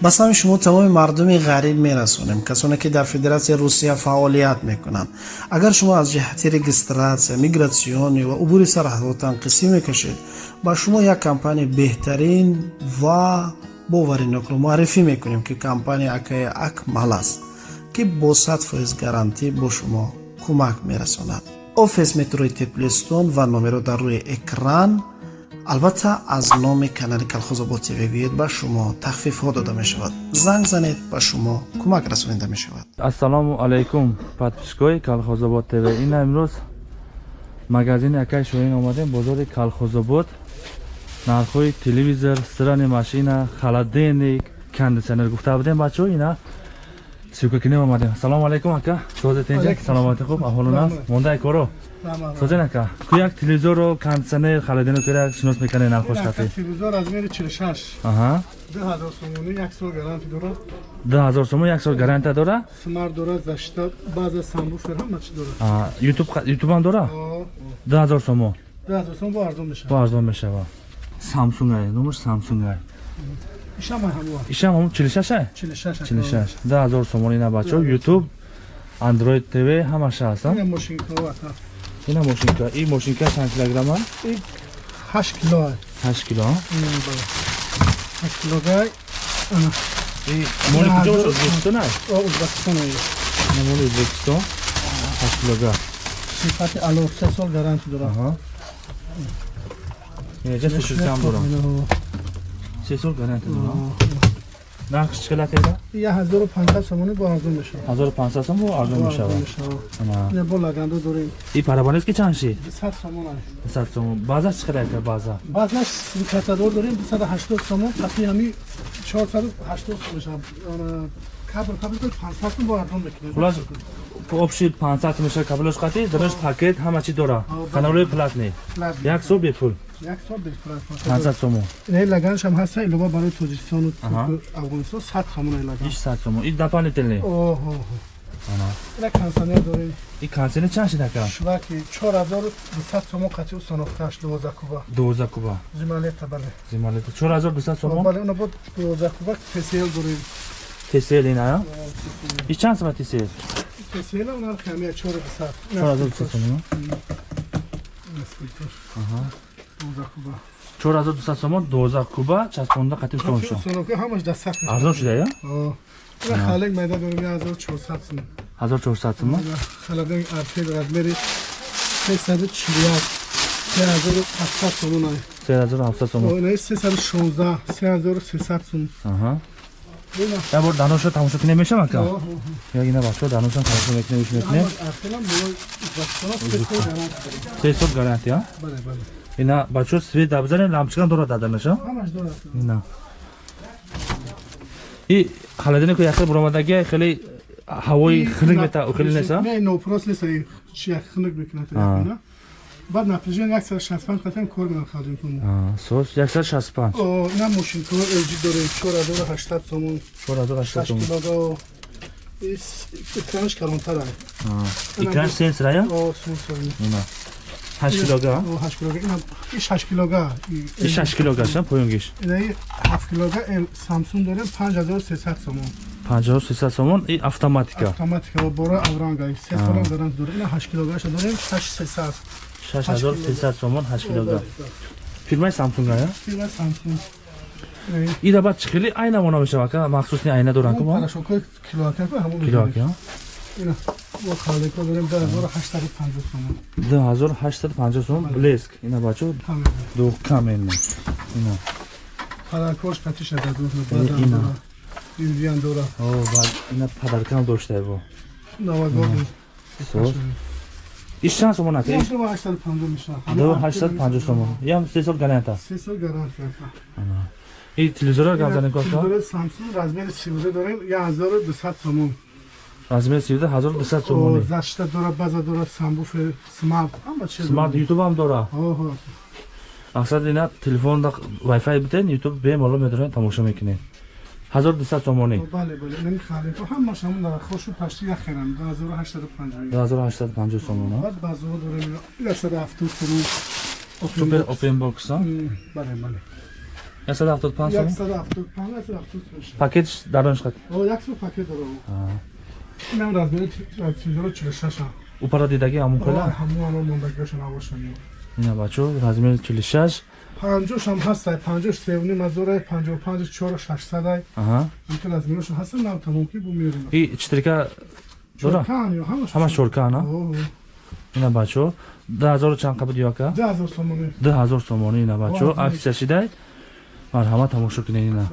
ба сами шумо тамоми мардуми ғариб мерасонем касоне ки дар федератсияи русия фаъолият мекунанд. Агар шумо аз ҷиҳати регистратсия мигратсионӣ ва убури сарҳадотан қисӣ мекашед ба шумо як компания беҳтарин ва боваринокро муаррифӣ мекунем ки компания акаи акмал аст ки бо сад фоиз гарантӣ бо шумо кӯмак мерасонад. Офис метрои теплистон ва номеро дар рӯи экран албатта аз номи канали калхозобод тв гӯед ба шумо тахфифҳо дода мешавад занг занед ба шумо кӯмак расонида мешавад ассалому алайкум подписчикои калхозобод тв ина имрӯз магазини акай шоҳин омадем бозори калхозобод нархҳои телевизор стирани машина холодильник кондитсионер гуфта будем бачаҳо ина сикакине омадем ассалому алайкум ака созетинҷа саломати хуб аҳолун аст мондаи коро созен ака ку як телевизорро кондитсионер холодильник кӯяк шинос мекунед нархош хати телевизор размери 46 аҳа 2000 сомони як сол гарантия дорад 2000 сомон як сол гарантия дора смарт дорад защита баъза самбуфер ҳама чи дорад а ютуб ютуб ам дора 2000 сомон 2000 сомон бо арзон мешавад бо арзон мешавад самсунг ай номаш самсунг ай ишам ҳамо ишам ҳам 46 ай 46 46 2000 сомон ина бачо ютуб android tv ҳамаша ҳаст ина мошинка ва ина мошинка. И мошинка чанд килограмма? 8 кило 8 кило 8 кило гай. Ана. И моли куҷо бошад ӯзбекистон о ӯзбекистон ина моли ӯзбекистон 8 кило гай сифати ало 3 сол гарантия дорад аҳа ҷа сушилкам дорам се сол гарантия дорам нархш чӣ қадар теда 1500 сомони бо арзон мешавад 1500 сом бо арзон мешавад? ина бо лагандо дорем. И парабонес ки чанд ши? 100 сомон ай 100 сом база чӣ қадар ка база. Баъзаш сикатадор дорем. 280 сомон. Қати ҳами 480 сом мешавад кабр 500 сом бо арзон мекунем хулас общий 500 мешавад кабелош қати дараш пакет ҳама чӣ дора? Каналои платни як сол бепул як сол бепул 500 сомон ин лаганш ҳам ҳаста илова барои тоҷикистону афғонистон 100 сомон ай лаган. Иш 100 сомон. И дополнительный оҳо ина консонер дорем. И консонер чанд шида ка шуваки 4200 сомон қати установкаш 12 куба 12 куба зималета бале. Зималета. 4200 сомон? Бале уна бод 12 куба тсл дорем тсл ина и чанд сомон тсл тсл уна камия 4200 4200 сомон. Аҳа. 4200 сомон 12 куба часпонда қатиб сон шо установка ҳамаш дастсаф арзон шуда я ина халек майда дорем 1400 сомон 1400 сомон халек арфел размери 341 3700 сомон ай. 3700 сомон. Ина 316 3300 сомон аҳа я бор даноша тамошо кине мешава ка? Я ина бачо даноша тамошо мекине уш мекине се сот гарантия бале бале ина бачо свет да бизанем лампочкам дорад даданаша ҳамаш дорад ина. И холодильник яхе буромадаги хеле ҳавои хунук мета хеле неса? не нопрос неса чи як хунук мекунад баъд напряжение 165 қатем кор мекунад холодильник сос 165 о ина мошинка lg дорем 4800 сомон. 4800 сомон. килого экранш калонтар ай экран сенсор я о сенсор ина 8 килога 8 килога ина иш 8 килога и 6 килога ша поюнгиш ина 7 килога samsung дорем 5300 сомон 5300 сомон и автоматика автоматика бора авранга 3 солам гарант дорем ина 8 килога ша дорем 6300 6300 сомон 8 килога фирмаи samsung я фирма samsung ира баъд чӣ хеле айна вона мешава ка махсусни айна парашокои килоака дорем 2850 сомон 2850 сомон блеск ина бачо ду камен ина юлиан дора. Ина падаркам доштае бо. Навагод сос иш чанд сомон ака 850 мешавад? 850 сомон ям се сол гаранта. Се сол гарантия и телевизора гап коста телевизор samsung размери 13 дорем. 1200 сомон. Размери 13 1200 сомони защита дора? База дора самбуфер смарт. Ҳама чиз смарт ютуб ҳам дора? Мақсад ина телефонда вайфай битен ютуб бемоло медорем тамошо мекунем 1200 сомонӣ. Бале бале нами халека ҳамаш ҳамон дара хошу пашти яхерам. 2850 2850 сомон баъд базоҳо дорем 170 сомон супер опен бокс бале бале. 175 сомон? 175 170 сомон пакетиш дарониш қад о як су пакет дорам. Инам размери телевизор 46 ам упарадидаги ҳамун қила ҳамон ҳамон мондагиашон авошам ина бачо размери 46 панҷошам ҳастай. панҷош севни мазорай панҷоҳ панҷ чор шашсадай аҳа. Ин размерашон ҳастан нам тамом ки бумерим и читрика дора? Ҳамаш ҳама шорка ана ина бачо. 2000 чанд қабуд ёка? 10000 сомони. 2000 сомони ина бачо. Вау, аксияшидай марҳамат тамошо кунед ина.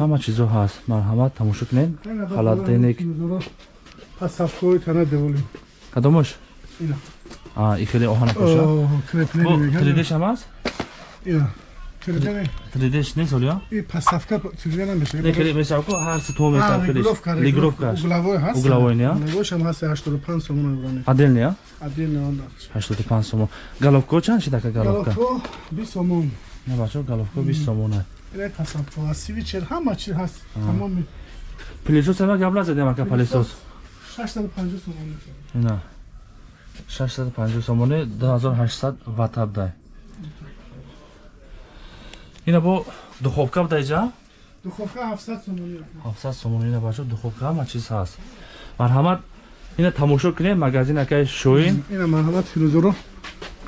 Ҳама чизо ҳаст. Марҳамат тамошо кунед. Халадденик пасавкои тана деволим кадомош ина а и хеле оҳана коша креплени бо меган 3dш ҳам аст ина креплени 3dш нест олё и пасавка телевизор не мешавад хеле месавко ҳар си то метар хеле лигровкаш угловой ҳаст Угловой, не? угловойшам ҳаст 85 сомон еврони аделни а отдельно он даст 85 сомон головко чанд шидака головка галофо 20 сомон не бачо головко 20 сомон а ина пасавка свичер ҳама чи ҳаст тамоми пилисос ама гап назадем ака пилисос 650 сомон мешавад ина 650 сомони 2800 ватаб дай. Ина бо духовка будаиҷа духовка 700 сомон 700 сомон ина бачо духовка ҳама чиз ҳаст. Марҳамат ина тамошо кунед магазин акаи шоин ина марҳамат телевизоро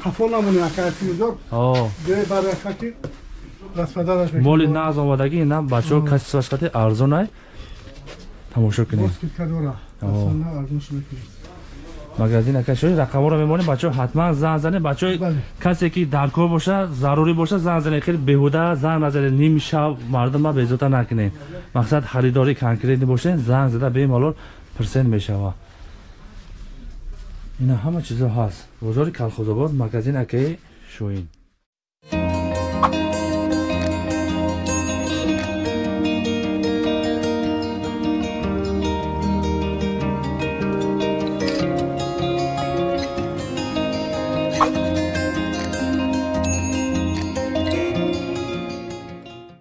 хафо намони ака телевизор о. Ге барака ки распадараш моли нағз омадаги ина бачо касисаш қати арзонай. Тамошо кунед магазин акаи шоин рақамҳоро мемонед бачо ҳатман занг занед бачо касе ки дар кор боша зарурӣ боша занг занед хеле беҳуда занг назанед ним шаб мардума безота накунед мақсад харидорӣ конкретни бошед занг зада бемалол пирсент мешава. Ина ҳама чизо ҳаст. Бозори калхозобод магазин акаи шоин